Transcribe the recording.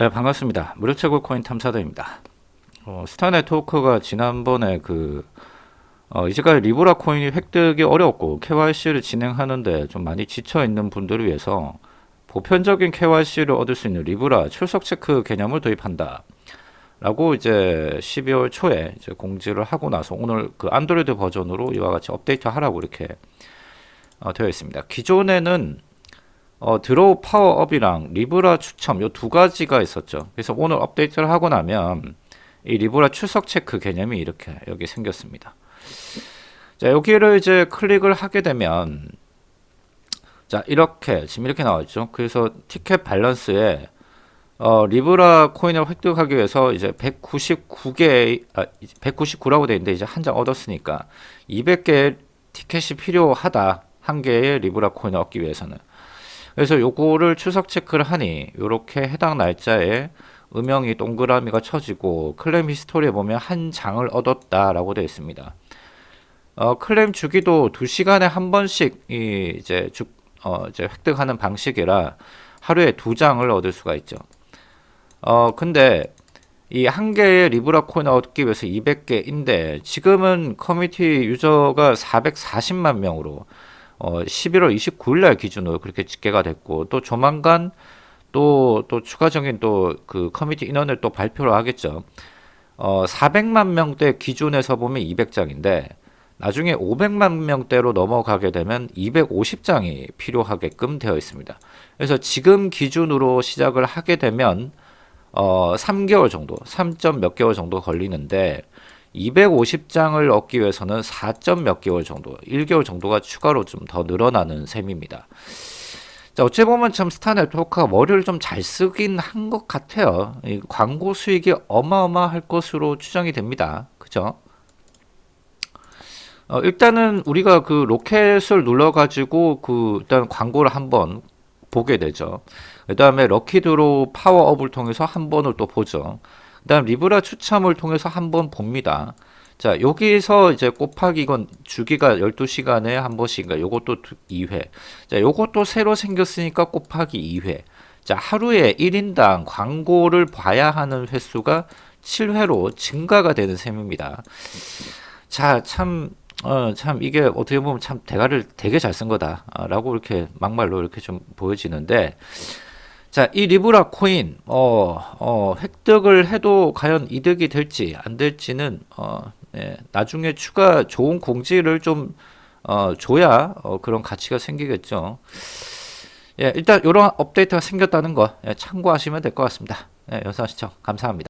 네, 반갑습니다. 무료 채굴 코인 탐사대입니다. 어, 스타 네트워크가 지난번에 그 어, 이제까지 리브라 코인이 획득이 어렵고 KYC를 진행하는데 좀 많이 지쳐 있는 분들을 위해서 보편적인 KYC를 얻을 수 있는 리브라 출석 체크 개념을 도입한다. 라고 이제 12월 초에 이제 공지를 하고 나서 오늘 그 안드로이드 버전으로 이와 같이 업데이트 하라고 이렇게 어, 되어 있습니다. 기존에는 어, draw power up이랑 리브라 추첨 요 두 가지가 있었죠. 그래서 오늘 업데이트를 하고 나면 이 리브라 출석 체크 개념이 이렇게 여기 생겼습니다. 자, 여기를 이제 클릭을 하게 되면 자, 이렇게 지금 이렇게 나왔죠. 그래서 ticket balance에 어, 리브라 코인을 획득하기 위해서 이제 199개 아, 199라고 돼 있는데 이제 한 장 얻었으니까 200개 티켓이 필요하다. 한 개의 리브라 코인을 얻기 위해서는 그래서 요거를 출석 체크를 하니 요렇게 해당 날짜에 음영이 동그라미가 쳐지고 claim history에 보면 한 장을 얻었다 라고 되어 있습니다. 어, 클레임 주기도 2시간에 한 번씩 이 이제 주, 어, 이제 획득하는 방식이라 하루에 두 장을 얻을 수가 있죠. 어, 근데 이 한 개의 리브라 코인을 얻기 위해서 200개인데 지금은 커뮤니티 user가 440만 명으로 어, 11월 29일 날 기준으로 그렇게 집계가 됐고 또 조만간 또 또 추가적인 또 그 커뮤니티 인원을 또 발표를 하겠죠. 어, 400만 명대 기준에서 보면 200장인데 나중에 500만 명대로 넘어가게 되면 250장이 필요하게끔 되어 있습니다. 그래서 지금 기준으로 시작을 하게 되면 어, 3개월 정도, 3. 몇 개월 정도 걸리는데 250장을 얻기 위해서는 4. 몇 개월 정도, 1개월 정도가 추가로 좀 더 늘어나는 셈입니다. 자, 어찌 보면 참 스타 네트워크가 머리를 좀 잘 쓰긴 한 것 같아요. 광고 수익이 어마어마할 것으로 추정이 됩니다. 그죠? 어, 일단은 우리가 그 로켓을 눌러가지고 그 일단 광고를 한번 보게 되죠. 그 다음에 lucky draw power up을 통해서 한 번을 또 보죠. 그 다음 리브라 추첨을 통해서 한번 봅니다. 자, 여기서 이제 곱하기 이건 주기가 12시간에 한 번씩인가 요것도 2회. 자, 요것도 새로 생겼으니까 곱하기 2회. 자, 하루에 1인당 광고를 봐야 하는 횟수가 7회로 증가가 되는 셈입니다. 자, 참, 어, 참, 이게 어떻게 보면 참 대가를 되게 잘 쓴 거다. 라고 이렇게 막말로 이렇게 좀 보여지는데, 자, 이 리브라 코인, 어, 어, 획득을 해도 과연 이득이 될지 안 될지는, 어, 네, 나중에 추가 좋은 공지를 좀, 어, 줘야, 어, 그런 가치가 생기겠죠. 예, 일단 이런 업데이트가 생겼다는 거 예, 참고하시면 될 것 같습니다. 예, 영상 시청 감사합니다.